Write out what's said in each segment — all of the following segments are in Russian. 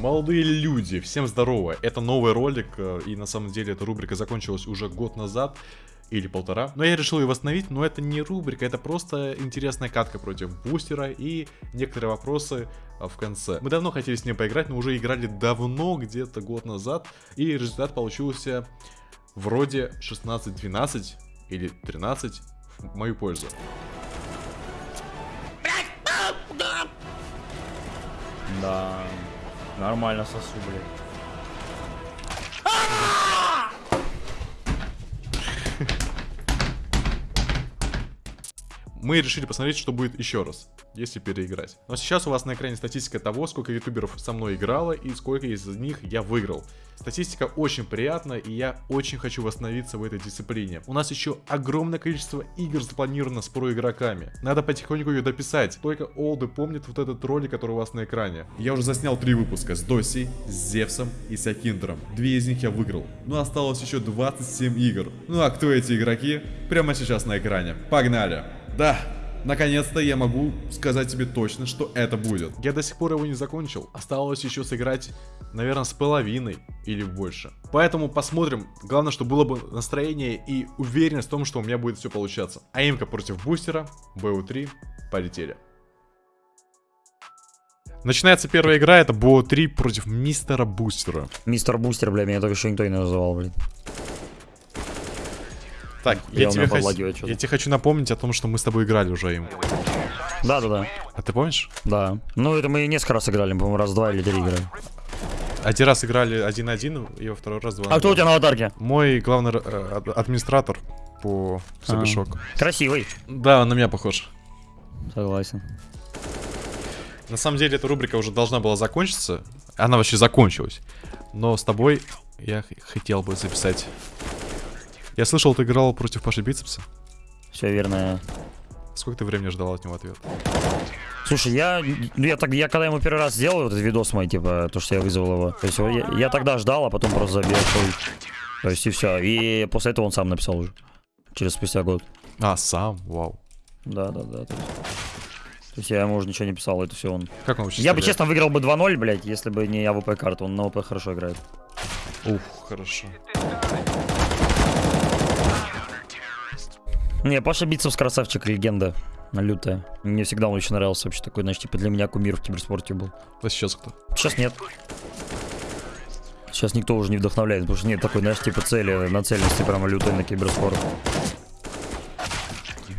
Молодые люди, всем здорово. Это новый ролик, э, и на самом деле эта рубрика закончилась уже год назад. Или полтора. Но я решил ее восстановить, но это не рубрика, это просто интересная катка против бустера и некоторые вопросы а, в конце. Мы давно хотели с ним поиграть, но уже играли давно, где-то год назад. И результат получился вроде 16-12 или 13 в мою пользу. Да. Нормально сосу, блядь. Мы решили посмотреть, что будет еще раз если переиграть. Но сейчас у вас на экране статистика того, сколько ютуберов со мной играло и сколько из них я выиграл. Статистика очень приятная, и я очень хочу восстановиться в этой дисциплине. У нас еще огромное количество игр запланировано с про-игроками. Надо потихоньку ее дописать. Только олды помнят вот этот ролик, который у вас на экране. Я уже заснял три выпуска с Доси, с Зевсом и с Акиндером. Две из них я выиграл. Но осталось еще 27 игр. Ну а кто эти игроки? Прямо сейчас на экране. Погнали! Да, Наконец-то я могу сказать тебе точно, что это будет. Я до сих пор его не закончил. Осталось еще сыграть, наверное, с половиной или больше. Поэтому посмотрим. Главное, что было бы настроение и уверенность в том, что у меня будет все получаться. Аимка против бустера, БУ-3, полетели. Начинается первая игра, это БО-3 против мистера Бустера. Мистер Бустер, бля, меня только еще никто не называл, блин. Так, я, я, тебе хочу, я тебе хочу напомнить о том, что мы с тобой играли уже им. Да, да, да. А ты помнишь? Да. Ну, это мы несколько раз играли, по-моему, раз, два или три играли. Один раз играли 1-1, и во второй раз 2 А кто у тебя на аватарке? Мой главный э, администратор по Собишок. А, красивый. Да, он на меня похож. Согласен. На самом деле, эта рубрика уже должна была закончиться. Она вообще закончилась. Но с тобой я хотел бы записать я слышал, ты играл против Паши Бицепса. Все верно. Сколько ты времени ждал от него ответ? Слушай, я, ну, я, так, я когда ему первый раз сделал вот этот видос мой, типа, то, что я вызвал его, то есть я, я тогда ждал, а потом просто забил. То есть и все. И после этого он сам написал уже. Через спустя год. А, сам? Вау. Да, да, да. То есть, то есть я ему уже ничего не писал, это все он. Как он Я бы, честно, выиграл бы 2-0, блядь, если бы не AWP карту. Он на AWP хорошо играет. Ух, хорошо. Не, Паша Бицепс красавчик, легенда. Лютая. Мне всегда он очень нравился вообще такой, знаешь, типа для меня кумир в киберспорте был. А сейчас кто? Сейчас нет. Сейчас никто уже не вдохновляет, потому что нет такой, знаешь, типа цели, нацеленности прямо лютой на киберспорт.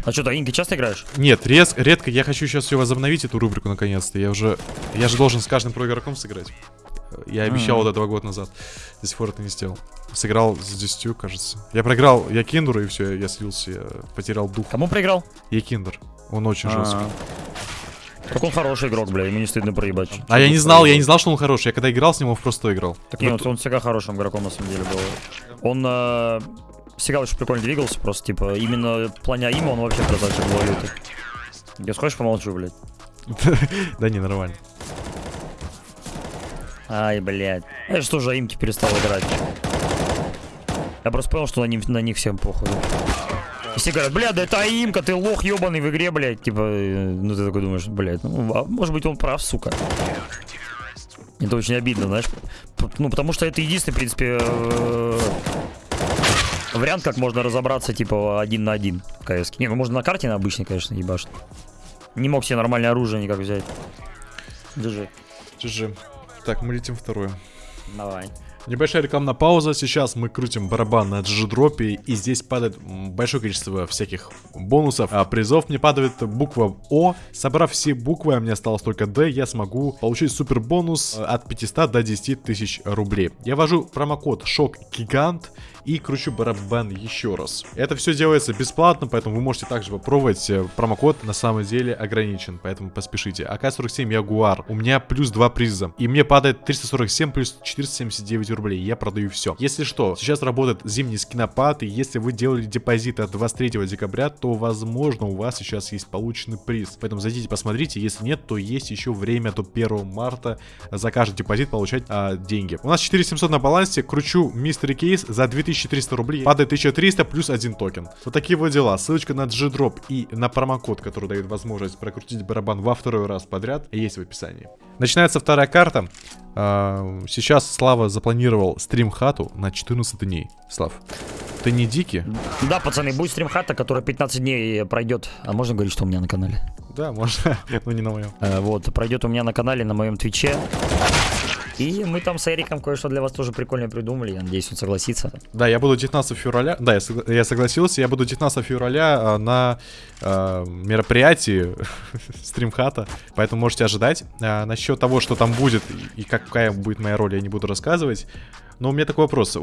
А что, ты Инки часто играешь? Нет, рез, редко. Я хочу сейчас все возобновить, эту рубрику, наконец-то. Я уже... Я же должен с каждым про игроком сыграть. Я обещал вот это год назад. До сих пор это не сделал. Сыграл с 10, кажется. Я проиграл Якиндеру, и все, я слился, я потерял дух. Кому проиграл? Якиндер. Он очень а -а -а. жесткий. Так он хороший игрок, бля, ему не стыдно проебать. А я не знал, я не знал, что он хороший. Я когда играл с ним, он просто играл. Так нет, он всегда хорошим игроком на самом деле был. Он э, всегда очень прикольно двигался, просто типа именно в плане он вообще красавчик был лютый. Я схочешь помолчу, блядь? Да не, нормально. Ай, блядь. Я что же имки перестал играть. Я просто понял, что на, них, на них всем похуй. Все говорят, бля, да это аимка, ты лох ебаный в игре, блядь. Типа, э, ну ты такой думаешь, блядь, ну, а может быть он прав, сука. Это очень обидно, знаешь. Ну, потому что это единственный, в принципе, э, вариант, как можно разобраться, типа, один на один в КС. Не, ну можно на карте на обычной, конечно, ебашь. Не мог себе нормальное оружие никак взять. GG. GG. Так, мы летим второе. Давай. Небольшая рекламная пауза. Сейчас мы крутим барабан на джи-дропе, и здесь падает большое количество всяких бонусов, а призов. Мне падает буква О. Собрав все буквы, а мне осталось только Д, я смогу получить супер бонус от 500 до 10 тысяч рублей. Я ввожу промокод ШОК ГИГАНТ и кручу барабан еще раз. Это все делается бесплатно, поэтому вы можете также попробовать. Э, промокод на самом деле ограничен, поэтому поспешите. АК-47 Ягуар. У меня плюс 2 приза. И мне падает 347 плюс 479 рублей. Я продаю все. Если что, сейчас работает зимний скинопад, и если вы делали депозит от 23 декабря, то возможно у вас сейчас есть полученный приз. Поэтому зайдите посмотрите, если нет, то есть еще время до 1 марта за каждый депозит получать а, деньги. У нас 4700 на балансе, кручу mystery кейс за 2000 1300 рублей, падает 1300 плюс один токен. Вот такие вот дела. Ссылочка на G-Drop и на промокод, который дает возможность прокрутить барабан во второй раз подряд, есть в описании. Начинается вторая карта. А, сейчас Слава запланировал стрим-хату на 14 дней. Слав, ты не дикий? Да, пацаны, будет стрим-хата, которая 15 дней пройдет. А можно говорить, что у меня на канале? Да, можно, но не на моем. Э, вот, пройдет у меня на канале, на моем твиче. И мы там с Эриком кое-что для вас тоже прикольно придумали. Я надеюсь, он согласится. Да, я буду 19 февраля. Да, я, согла- я согласился. Я буду 19 февраля а, на а, мероприятии стримхата. Поэтому можете ожидать. А, насчет того, что там будет и какая будет моя роль, я не буду рассказывать. Но у меня такой вопрос.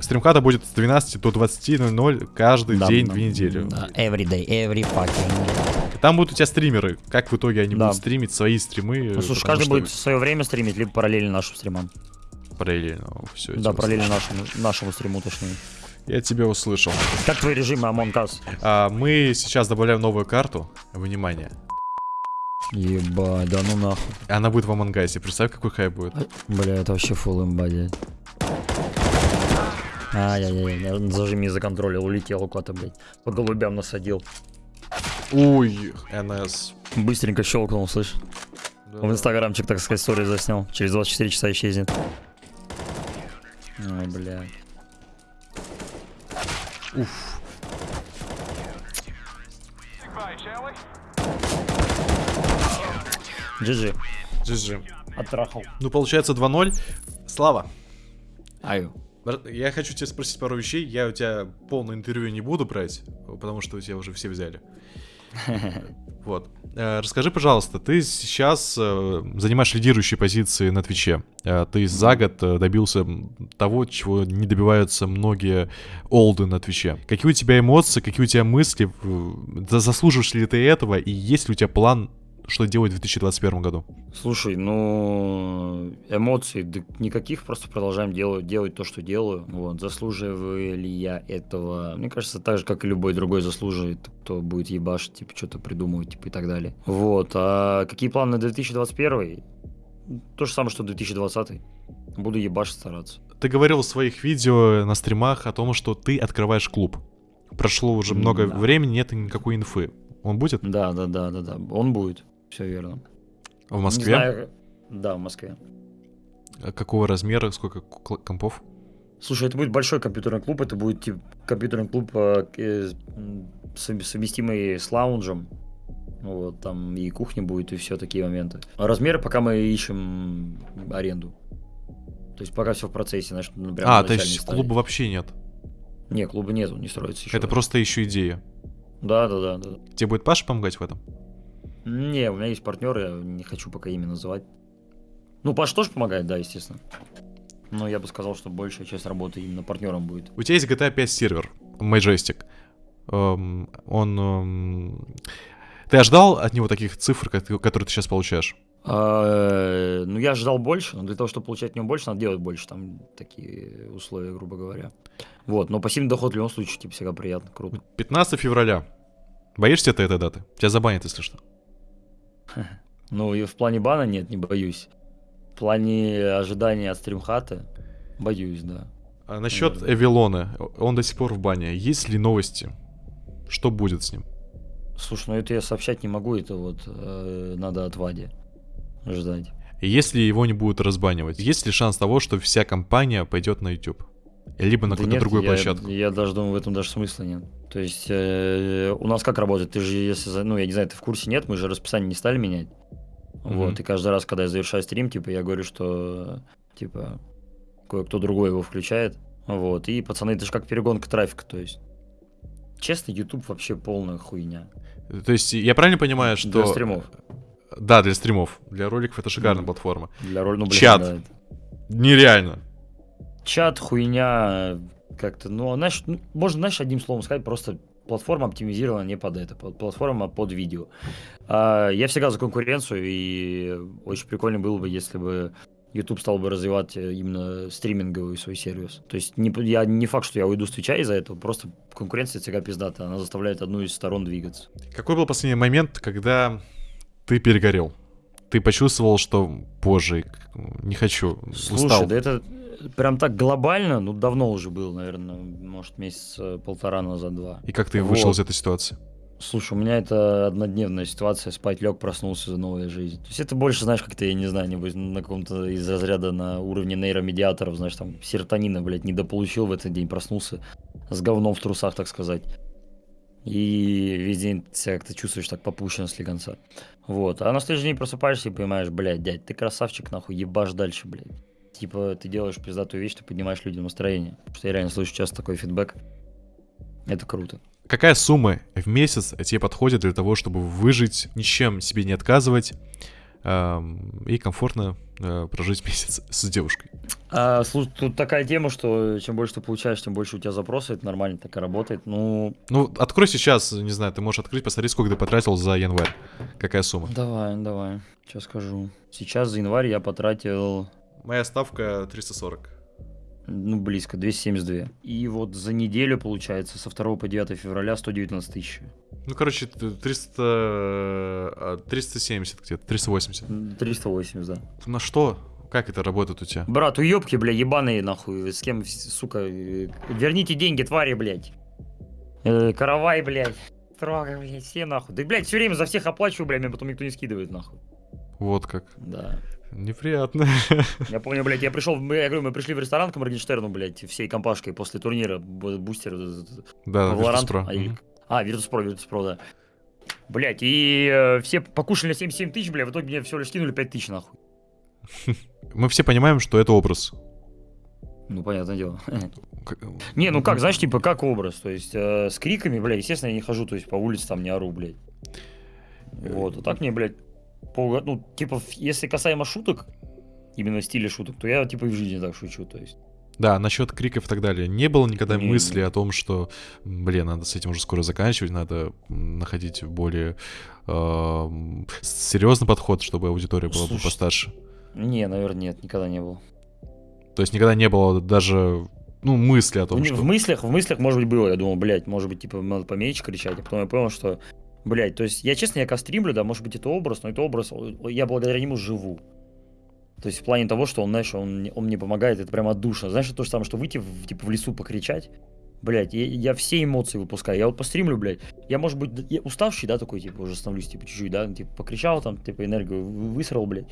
Стримхата будет с 12 до 20.00 каждый Да, день, да, две недели. да, every day, every fucking day. Там будут у тебя стримеры. Как в итоге они Да. будут стримить свои стримы? Ну, слушай, каждый что будет в свое время стримить, либо параллельно нашим стримам. Параллельно. Все, Да, параллельно нашему, нашему стриму, точнее. Я тебя услышал. Как твои режимы Among Us? А, мы сейчас добавляем новую карту. Внимание. Ебать, да ну нахуй. Она будет в Амангасе. Представь, какой хайп будет. Бля, это вообще фул имба, дядь. Ай-яй-яй, я зажими за контроль, улетел куда-то, блядь. По голубям насадил. Ой, НС. Быстренько щелкнул, слышь. В инстаграмчик, так сказать, историю заснял. Через 24 часа исчезнет. Ой, блядь. Уф. GG. GG. Оттрахал. Ну, получается 2-0. Слава, Аю. я хочу тебя спросить пару вещей. Я у тебя полное интервью не буду брать, потому что у тебя уже все взяли. Вот. Э, Расскажи, пожалуйста, ты сейчас э, занимаешь лидирующие позиции на Твиче. Э, Ты за год добился того, чего не добиваются многие олды на Твиче. Какие у тебя эмоции, какие у тебя мысли? Заслуживаешь ли ты этого? И есть ли у тебя план, что делать в 2021 году? Слушай, ну, эмоций да никаких, просто продолжаем делать, делать то, что делаю. Вот, заслуживаю ли я этого? Мне кажется, так же, как и любой другой заслуживает, кто будет ебашить, типа, что-то придумывать, типа, и так далее. Вот, а какие планы на 2021? То же самое, что 2020. Буду ебашить стараться. Ты говорил в своих видео на стримах о том, что ты открываешь клуб. Прошло уже много Да. времени, нет никакой инфы. Он будет Да, да, да, да, да. Он будет. Все верно. в Не Москве? знаю- Да, в Москве. А Какого размера, сколько компов? Слушай, это будет большой компьютерный клуб, это будет типа, компьютерный клуб э, э, совместимый с лаунжем. Вот, там и кухня будет, и все такие моменты. А размеры пока мы ищем аренду. То есть пока все в процессе, знаешь, ну, прям а, то есть клуба вообще нет. Не, клуба нету, не строится еще. Это просто еще идея. Да, да, да, да. Тебе будет Паша помогать в этом? Не, у меня есть партнер, я не хочу пока имя называть. Ну, Паш тоже помогает, да, естественно. Но я бы сказал, что большая часть работы именно партнером будет. У тебя есть GTA 5 сервер, Majestic. Эм, он... эм, Ты ожидал от него таких цифр, которые ты сейчас получаешь? А, Ну, я ожидал больше, но для того, чтобы получать от него больше, надо делать больше. Там такие условия, грубо говоря. Вот, но пассивный доход в любом случае, типа, всегда приятно, круто. 15 февраля. Боишься ты этой даты? Тебя забанят, если что. Ну, и в плане бана нет, не боюсь. В плане ожидания от стримхата боюсь, да. А насчет Наверное. Эвилона, он до сих пор в бане. Есть ли новости? Что будет с ним? Слушай, ну это я сообщать не могу, это вот э, надо от Вади ждать. Если его не будут разбанивать, есть ли шанс того, что вся компания пойдет на YouTube? Либо на Да какую-то нет, другую я, площадку? Я даже думаю, в этом даже смысла нет. То есть э, у нас как работает? Ты же, если, ну, я не знаю, ты в курсе нет, мы же расписание не стали менять. Мгм. Вот, и каждый раз, когда я завершаю стрим, типа, я говорю, что, типа, кое-кто другой его включает. Вот, и пацаны, это же как перегонка трафика, то есть. Честно, YouTube вообще полная хуйня. То есть я правильно понимаю, что... Для стримов. Да, для стримов. Для роликов это шикарная Мгм. платформа. Для роли, ну, блин, Чат. да, это- Нереально. Чат, хуйня, как-то, ну, знаешь, ну, можно, знаешь, одним словом сказать, просто платформа оптимизирована не под это, платформа под видео. А, я всегда за конкуренцию, и очень прикольно было бы, если бы YouTube стал бы развивать э, именно стриминговый свой сервис. То есть не, я, не факт, что я уйду с Твича из-за этого, просто конкуренция всегда пиздата, она заставляет одну из сторон двигаться. Какой был последний момент, когда ты перегорел? Ты почувствовал, что, боже, не хочу, Слушай, устал. да это прям так глобально, ну, давно уже было, наверное, может, месяц полтора назад, два. И как ты вышел Вот. из этой ситуации? Слушай, у меня это однодневная ситуация, спать лег, проснулся за новая жизнь. То есть это больше, знаешь, как-то, я не знаю, небось, на каком-то из разряда на уровне нейромедиаторов, знаешь, там, серотонина, блядь, недополучил в этот день, проснулся с говном в трусах, так сказать. И весь день себя как-то чувствуешь так попущенно с конца. Вот. А на следующий день просыпаешься и понимаешь, блядь, дядь, ты красавчик, нахуй, ебашь дальше, блядь. Типа, ты делаешь пиздатую вещь, ты поднимаешь людям настроение. Потому что я реально слышу часто такой фидбэк. Это круто. Какая сумма в месяц тебе подходит для того, чтобы выжить, ничем себе не отказывать эм, и комфортно э, прожить месяц с девушкой? А, слушай, тут такая тема, что чем больше ты получаешь, тем больше у тебя запросы, это нормально так и работает. Ну, Ну, открой сейчас, не знаю, ты можешь открыть, посмотри, сколько ты потратил за январь. Какая сумма? давай, давай, сейчас скажу. Сейчас за январь я потратил, Моя ставка 340. ну, близко, 272. И вот за неделю, получается, со 2 по 9 февраля 119 тысяч. Ну, короче, т- 300... э, 370 где-то, 380. 380, да. На что? Как это работает у тебя? Брат, уебки, бля, ебаные, нахуй. С кем, сука, э, верните деньги, твари, блядь. Э, каравай, блядь. Трога, блядь, все нахуй. Да, блядь, все время за всех оплачиваю, блядь, меня потом никто не скидывает, нахуй. Вот как. Да. Неприятно. Я помню, блядь, я пришел, я говорю, мы пришли в ресторан к Моргенштерну, блядь, всей компашкой после турнира, бу- бустер, э, Да, Valorant, Virtus.pro. а, Мгм. а, Virtus.pro, Virtus.pro, да. Блядь, и э, все покушали 77 тысяч, блядь, в итоге мне все лишь скинули 5 тысяч, нахуй. Мы все понимаем, что это образ. Ну, понятное дело. Не, ну как, знаешь, типа, как образ, то есть э, с криками, бля, естественно, я не хожу, то есть по улице там не ору, блядь. Вот, а так мне, блядь, по, ну, типа, если касаемо шуток, именно стиля шуток, то я, типа, и в жизни так шучу, то есть. Да, насчет криков и так далее. Не было никогда Не, мысли не. о том, что, блин, надо с этим уже скоро заканчивать, надо находить более эм, серьезный подход, чтобы аудитория была бы Слушай, постарше. Не, наверное, нет, никогда не было. То есть никогда не было даже, ну, мысли о том, в, что... в мыслях, в мыслях, может быть, было, я думал, блядь, может быть, типа, надо поменьше кричать, а потом я понял, что, блядь, то есть, я, честно, я когда стримлю, да, может быть, это образ, но это образ, я благодаря нему живу. То есть в плане того, что он, знаешь, он, он мне помогает, это прям отдушно. Знаешь, это то же самое, что выйти в, типа, в лесу покричать. Блять, я, я все эмоции выпускаю. Я вот постримлю, блядь. Я, может быть, я уставший, да, такой, типа, уже становлюсь, типа, чуть-чуть, да, типа, покричал там, типа, энергию вы- высрал, блядь.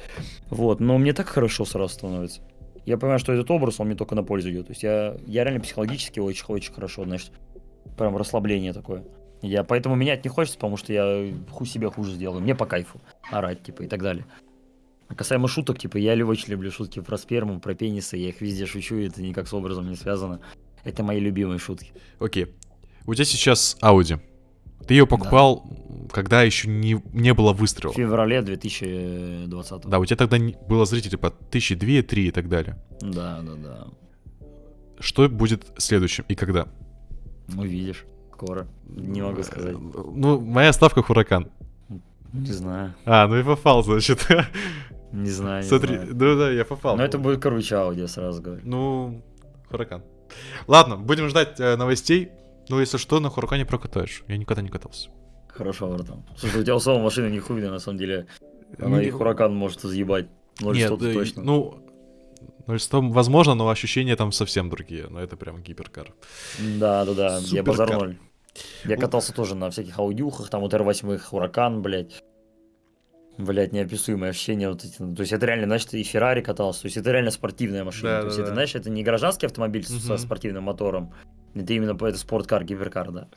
Вот, но мне так хорошо сразу становится. Я понимаю, что этот образ, он мне только на пользу идет. То есть я, я реально психологически очень-очень хорошо, знаешь, прям расслабление такое. Я поэтому менять не хочется, потому что я ху себе хуже сделаю. Мне по кайфу орать, типа, и так далее. А касаемо шуток, типа, я очень люблю шутки про сперму, про пенисы, я их везде шучу, и это никак с образом не связано. Это мои любимые шутки. Окей. У тебя сейчас Audi. Ты ее покупал, м, когда еще не, не было В выстрела. феврале 2020 Да, у тебя тогда не- было зрителей по тысячи, две, три и так далее. да, да, да. Что будет следующим и когда? Увидишь. Скоро. Не могу сказать. Ну, моя ставка Хуракан. Не знаю. А, ну и попал, значит. Не знаю. Смотри, ну да, я попал. Но это будет круче аудио, сразу говорю. Ну, Хуракан. Ладно, будем ждать э, новостей. Ну, если что, на Хуракане прокатаешь. Я никогда не катался. Хорошо, братан. Слушай, у тебя у самого машина не хуйная, на самом деле. Она Ну, и Хуракан может сто да, точно. ну, 0,100 возможно, но ощущения там совсем другие. Но это прям гиперкар. Да, да, да, я Суперкар. базар ноль. Я катался тоже на всяких аудиухах, там вот R8, Хуракан, блядь. Блядь, неописуемое ощущение. Вот эти, то есть это реально, значит, и Феррари катался. То есть это реально спортивная машина. Да, то есть да, это, знаешь, это не гражданский автомобиль с- со спортивным мотором. Это именно это спорткар, гиперкар, да.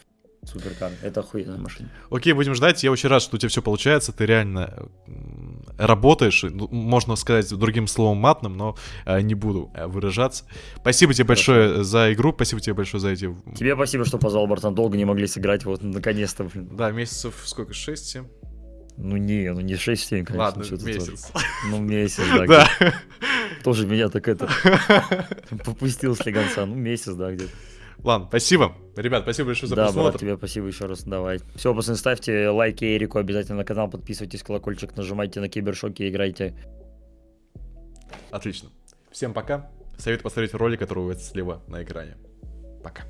Суперкар. Это охуенная машина. Окей, будем ждать. Я очень рад, что у тебя все получается. Ты реально работаешь. Ну, Можно сказать другим словом матным, но э, не буду э, выражаться. Спасибо тебе большое за игру. Спасибо тебе большое за эти... Тебе спасибо, что позвал, братан. Долго не могли сыграть, вот наконец-то, блин. Да, месяцев сколько? 6-7? Ну не, ну не 6-7, конечно. Ладно, месяц. тоже. Ну месяц, да. Да. Тоже меня так это попустил с легонца. Ну месяц, да, где-то. Ладно, спасибо. Ребят, спасибо большое за Да, брат, просмотр. тебе спасибо еще раз, давай. Все, пацаны, ставьте лайки Эрику обязательно на канал, подписывайтесь, колокольчик нажимайте на кибершоке, играйте. Отлично. Всем пока. Советую посмотреть ролик, который у вас слева на экране. Пока.